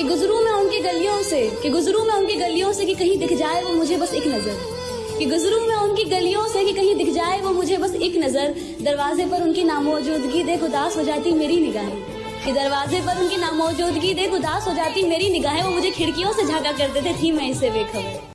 कि गुजरू मैं उनकी गलियों से, कि गुजरू मैं उनकी गलियों से कि कहीं दिख जाए वो मुझे बस एक नज़र। कि गुजरू मैं उनकी गलियों से कि कहीं दिख जाए वो मुझे बस एक नज़र। दरवाजे पर उनकी नामौजूदगी देख उदास हो जाती मेरी निगाहें। कि दरवाजे पर उनकी नामौजूदगी देख उदास हो जाती मेरी निगाहें। वो मुझे खिड़कियों से झांका करते थे, थी मैं इससे बेखबर